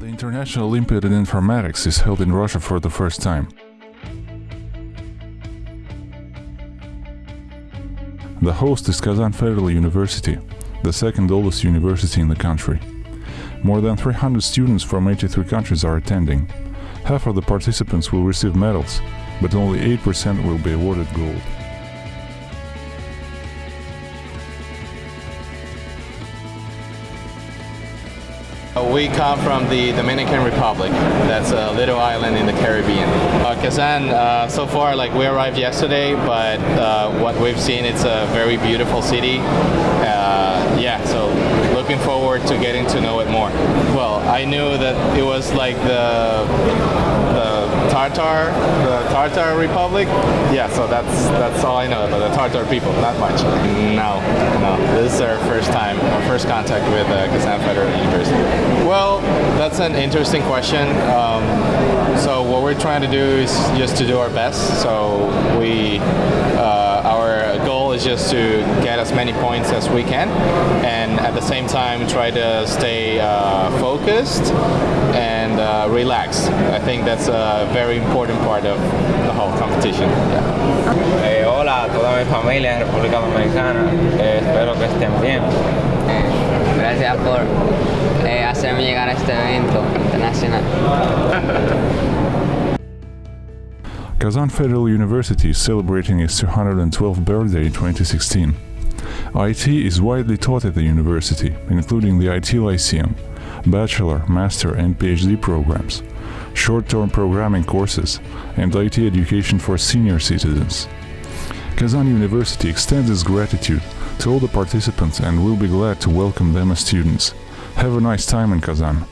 National Olympiad in Informatics is held in Russia for the first time. The host is Kazan Federal University, the second oldest university in the country. More than 300 students from 83 countries are attending. Half of the participants will receive medals, but only 8% will be awarded gold. We come from the Dominican Republic. That's a little island in the Caribbean. Uh, Kazan, uh, so far, like we arrived yesterday, but uh, what we've seen, it's a very beautiful city. Uh, yeah, so looking forward to getting to know it more. Well, I knew that it was like the the Tartar, the Tartar Republic. Yeah, so that's that's all I know about the Tartar people. Not much. No, no. This is our first time, our first contact with uh, Kazan Federal University. Well, that's an interesting question. Um, so what we're trying to do is just to do our best. So we, uh, our goal is just to get as many points as we can, and at the same time try to stay uh, focused and uh, relaxed. I think that's a very important part of the whole competition. Yeah. Eh, hola a toda mi familia en República Dominicana, Eh, espero que estén bien. Eh, gracias por eh, hacerme llegar a este evento internacional. Kazan Federal University is celebrating its 212th birthday in 2016. IT is widely taught at the university, including the IT Lyceum, bachelor, master and PhD programs, short-term programming courses, and IT education for senior citizens. Kazan University extends its gratitude to all the participants and will be glad to welcome them as students. Have a nice time in Kazan.